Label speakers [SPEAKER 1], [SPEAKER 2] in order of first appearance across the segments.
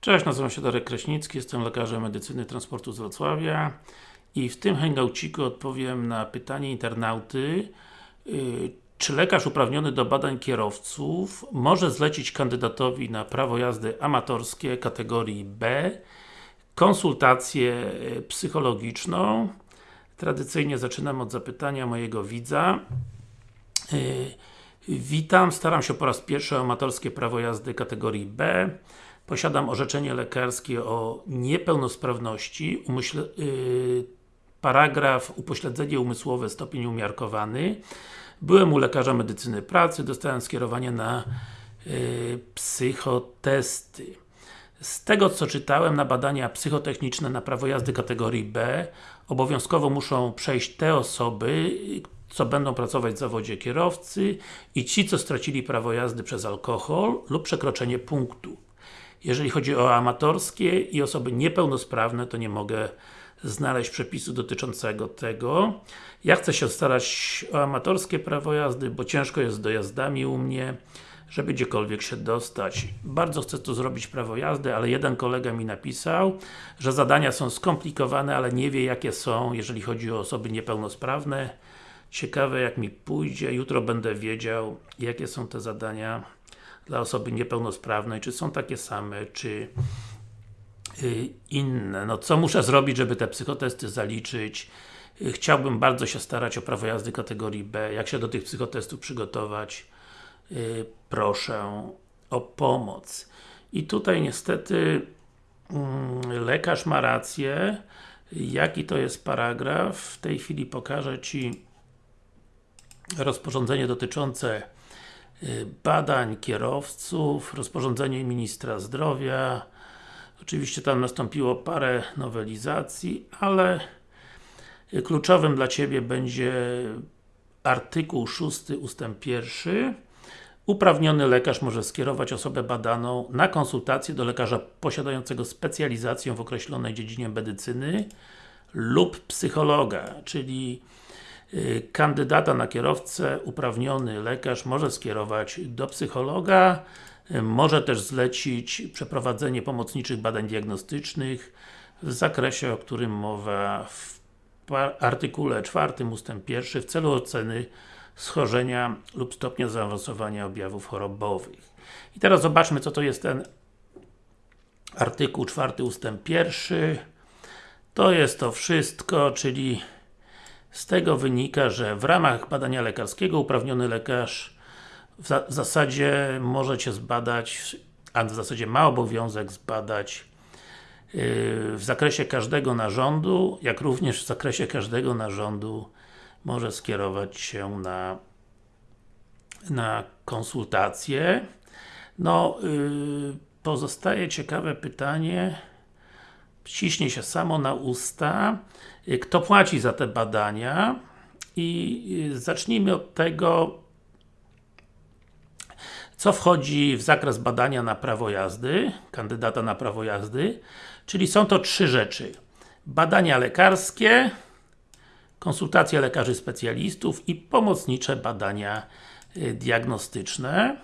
[SPEAKER 1] Cześć, nazywam się Darek Kraśnicki, jestem lekarzem medycyny transportu z Wrocławia i w tym hangouciku odpowiem na pytanie internauty yy, czy lekarz uprawniony do badań kierowców może zlecić kandydatowi na prawo jazdy amatorskie kategorii B konsultację yy, psychologiczną? Tradycyjnie zaczynam od zapytania mojego widza. Yy, Witam, staram się po raz pierwszy o amatorskie prawo jazdy kategorii B Posiadam orzeczenie lekarskie o niepełnosprawności, umyśle, yy, paragraf upośledzenie umysłowe, stopień umiarkowany. Byłem u lekarza medycyny pracy, dostałem skierowanie na yy, psychotesty. Z tego co czytałem, na badania psychotechniczne na prawo jazdy kategorii B obowiązkowo muszą przejść te osoby, co będą pracować w zawodzie kierowcy i ci, co stracili prawo jazdy przez alkohol lub przekroczenie punktu. Jeżeli chodzi o amatorskie i osoby niepełnosprawne, to nie mogę znaleźć przepisu dotyczącego tego. Ja chcę się starać o amatorskie prawo jazdy, bo ciężko jest z dojazdami u mnie, żeby gdziekolwiek się dostać. Bardzo chcę tu zrobić prawo jazdy, ale jeden kolega mi napisał, że zadania są skomplikowane, ale nie wie jakie są, jeżeli chodzi o osoby niepełnosprawne. Ciekawe jak mi pójdzie, jutro będę wiedział, jakie są te zadania dla osoby niepełnosprawnej, czy są takie same, czy y, inne. No co muszę zrobić, żeby te psychotesty zaliczyć? Y, chciałbym bardzo się starać o prawo jazdy kategorii B. Jak się do tych psychotestów przygotować? Y, proszę o pomoc. I tutaj niestety mm, lekarz ma rację. Jaki to jest paragraf? W tej chwili pokażę Ci rozporządzenie dotyczące badań kierowców, rozporządzenie Ministra Zdrowia. Oczywiście tam nastąpiło parę nowelizacji, ale kluczowym dla Ciebie będzie artykuł 6 ustęp 1 Uprawniony lekarz może skierować osobę badaną na konsultację do lekarza posiadającego specjalizację w określonej dziedzinie medycyny lub psychologa, czyli Y, kandydata na kierowcę uprawniony lekarz może skierować do psychologa, y, może też zlecić przeprowadzenie pomocniczych badań diagnostycznych w zakresie, o którym mowa w artykule 4 ust. 1 w celu oceny schorzenia lub stopnia zaawansowania objawów chorobowych. I teraz zobaczmy, co to jest ten artykuł 4 ust. 1 to jest to wszystko, czyli z tego wynika, że w ramach badania lekarskiego uprawniony lekarz w, za w zasadzie może Cię zbadać, a w zasadzie ma obowiązek zbadać yy, w zakresie każdego narządu, jak również w zakresie każdego narządu może skierować się na na konsultację. No, yy, pozostaje ciekawe pytanie, ściśnie się samo na usta, y, kto płaci za te badania i y, zacznijmy od tego, co wchodzi w zakres badania na prawo jazdy, kandydata na prawo jazdy, czyli są to trzy rzeczy. Badania lekarskie, konsultacje lekarzy specjalistów i pomocnicze badania y, diagnostyczne.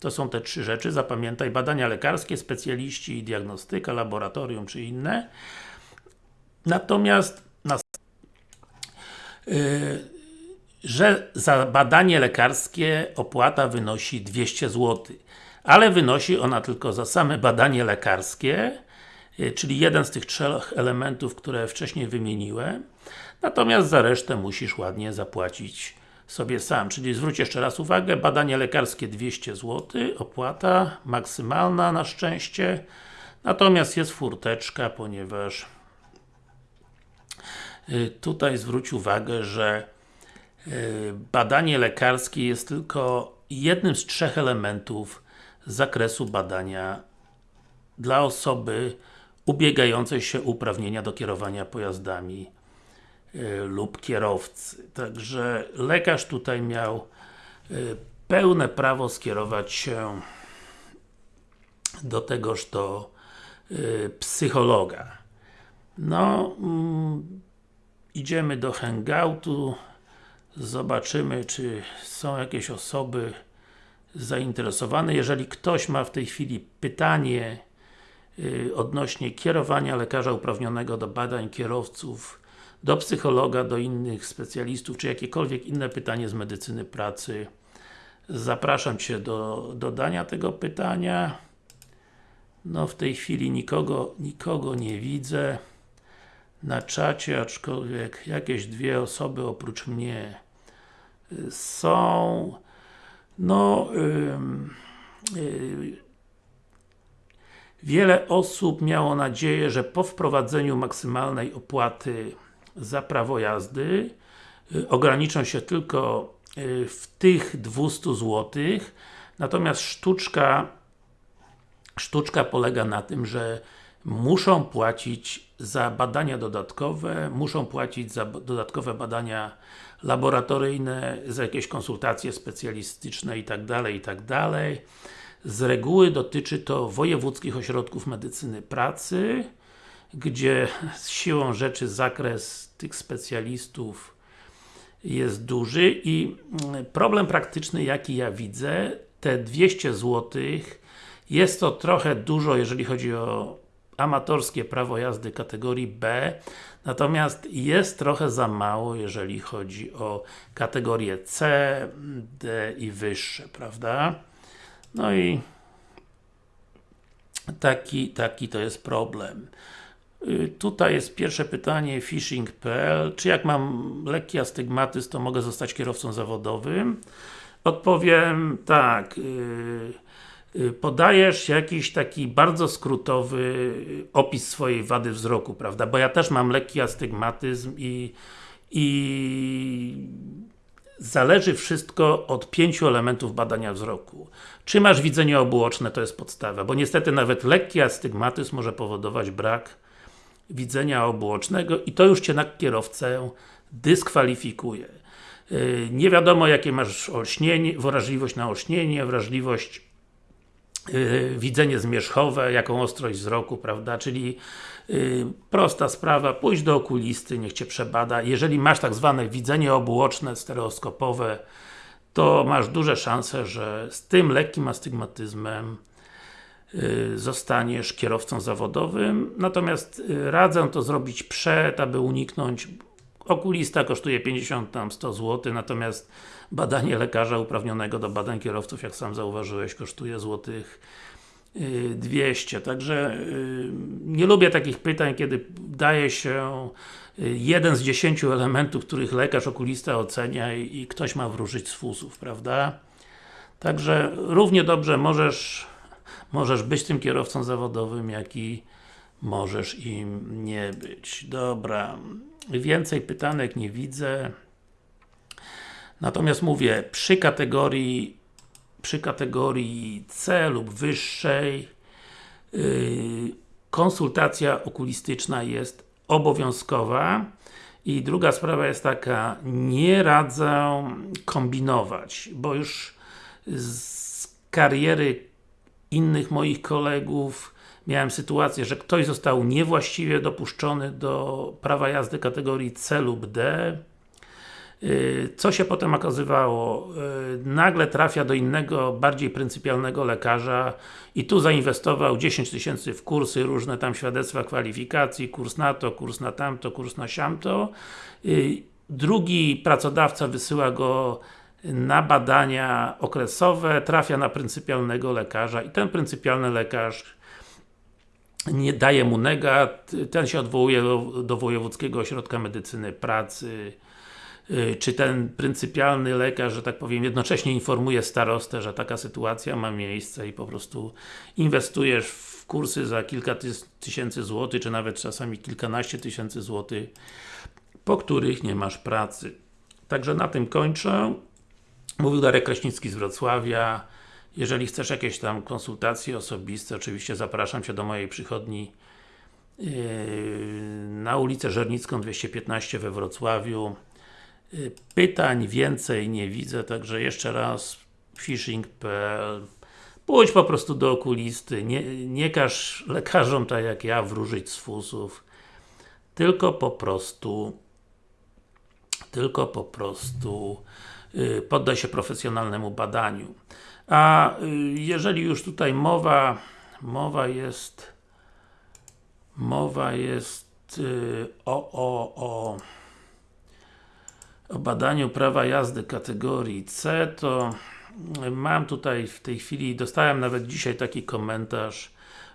[SPEAKER 1] To są te trzy rzeczy, zapamiętaj, badania lekarskie, specjaliści i diagnostyka, laboratorium czy inne. Natomiast na, yy, że za badanie lekarskie opłata wynosi 200 zł. Ale wynosi ona tylko za same badanie lekarskie, yy, czyli jeden z tych trzech elementów, które wcześniej wymieniłem. Natomiast za resztę musisz ładnie zapłacić sobie sam, czyli zwróć jeszcze raz uwagę, badanie lekarskie 200 zł, opłata maksymalna na szczęście, natomiast jest furteczka, ponieważ y, tutaj zwróć uwagę, że y, badanie lekarskie jest tylko jednym z trzech elementów zakresu badania dla osoby ubiegającej się uprawnienia do kierowania pojazdami lub kierowcy. Także lekarz tutaj miał y, pełne prawo skierować się do tegoż to y, psychologa. No, mm, idziemy do hangoutu, zobaczymy, czy są jakieś osoby zainteresowane. Jeżeli ktoś ma w tej chwili pytanie odnośnie kierowania lekarza uprawnionego do badań kierowców do psychologa, do innych specjalistów, czy jakiekolwiek inne pytanie z medycyny pracy. Zapraszam Cię do dodania tego pytania. No w tej chwili nikogo, nikogo nie widzę na czacie, aczkolwiek jakieś dwie osoby oprócz mnie y, są. No, yy, yy, wiele osób miało nadzieję, że po wprowadzeniu maksymalnej opłaty za prawo jazdy yy, ograniczą się tylko y, w tych 200 zł, natomiast sztuczka sztuczka polega na tym, że muszą płacić za badania dodatkowe, muszą płacić za dodatkowe badania laboratoryjne, za jakieś konsultacje specjalistyczne itd., itd. Z reguły dotyczy to wojewódzkich ośrodków medycyny pracy, gdzie siłą rzeczy zakres tych specjalistów jest duży i mm, problem praktyczny jaki ja widzę, te 200 zł jest to trochę dużo, jeżeli chodzi o amatorskie prawo jazdy kategorii B, natomiast jest trochę za mało, jeżeli chodzi o kategorie C, D i wyższe, prawda? No i taki, taki to jest problem. Y, tutaj jest pierwsze pytanie, phishing.pl Czy jak mam lekki astygmatyzm, to mogę zostać kierowcą zawodowym? Odpowiem tak. Yy, Y, podajesz jakiś taki bardzo skrótowy opis swojej wady wzroku, prawda? Bo ja też mam lekki astygmatyzm i, i zależy wszystko od pięciu elementów badania wzroku. Czy masz widzenie obuoczne, to jest podstawa, bo niestety nawet lekki astygmatyzm może powodować brak widzenia obuocznego i to już Cię na kierowcę dyskwalifikuje. Y, nie wiadomo jakie masz olśnienie, wrażliwość na olśnienie, wrażliwość Yy, widzenie zmierzchowe, jaką ostrość wzroku, prawda, czyli yy, prosta sprawa, pójdź do okulisty, niech Cię przebada. Jeżeli masz tak zwane widzenie obuoczne, stereoskopowe, to masz duże szanse, że z tym lekkim astygmatyzmem zostaniesz kierowcą zawodowym, natomiast yy, radzę to zrobić przed, aby uniknąć okulista kosztuje 50 tam 100 zł, natomiast badanie lekarza uprawnionego do badań kierowców, jak sam zauważyłeś, kosztuje złotych 200, także y, nie lubię takich pytań, kiedy daje się y, jeden z dziesięciu elementów, których lekarz okulista ocenia i ktoś ma wróżyć z fusów, prawda? Także równie dobrze możesz możesz być tym kierowcą zawodowym, jak i możesz im nie być. Dobra, więcej pytanek nie widzę. Natomiast mówię, przy kategorii przy kategorii C lub wyższej yy, konsultacja okulistyczna jest obowiązkowa i druga sprawa jest taka, nie radzę kombinować, bo już z kariery innych moich kolegów miałem sytuację, że ktoś został niewłaściwie dopuszczony do prawa jazdy kategorii C lub D y, co się potem okazywało? Y, nagle trafia do innego, bardziej pryncypialnego lekarza i tu zainwestował 10 tysięcy w kursy, różne tam świadectwa kwalifikacji, kurs na to, kurs na tamto, kurs na siamto. Y, drugi pracodawca wysyła go na badania okresowe, trafia na pryncypialnego lekarza i ten pryncypialny lekarz nie daje mu negat, ten się odwołuje do, Wojewódzkiego Ośrodka Medycyny Pracy, y, czy ten pryncypialny lekarz, że tak powiem, jednocześnie informuje starostę, że taka sytuacja ma miejsce i po prostu inwestujesz w kursy za kilka tysięcy złotych, czy nawet czasami kilkanaście tysięcy złotych, po których nie masz pracy. Także na tym kończę. Mówił Darek Kraśnicki z Wrocławia. Jeżeli chcesz jakieś tam konsultacje osobiste, oczywiście zapraszam Cię do mojej przychodni yy, na ulicę Żernicką 215 we Wrocławiu. Yy, pytań więcej nie widzę, także jeszcze raz phishing.pl Pójdź po prostu do okulisty, nie, nie każ lekarzom tak jak ja wróżyć z fusów, tylko po prostu tylko po prostu poddaj się profesjonalnemu badaniu. A y, jeżeli już tutaj mowa, mowa jest mowa jest y, o, o, o o badaniu prawa jazdy kategorii C, to mam tutaj w tej chwili, dostałem nawet dzisiaj taki komentarz,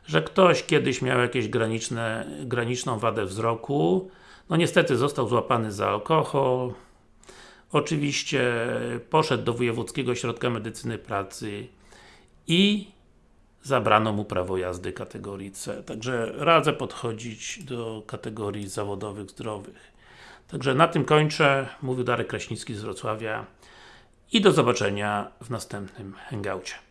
[SPEAKER 1] że ktoś kiedyś miał jakieś graniczne, graniczną wadę wzroku, no niestety został złapany za alkohol, oczywiście poszedł do Wojewódzkiego Ośrodka Medycyny Pracy i zabrano mu prawo jazdy kategorii C. Także radzę podchodzić do kategorii zawodowych, zdrowych. Także na tym kończę. Mówił Darek Kraśnicki z Wrocławia i do zobaczenia w następnym hangoucie.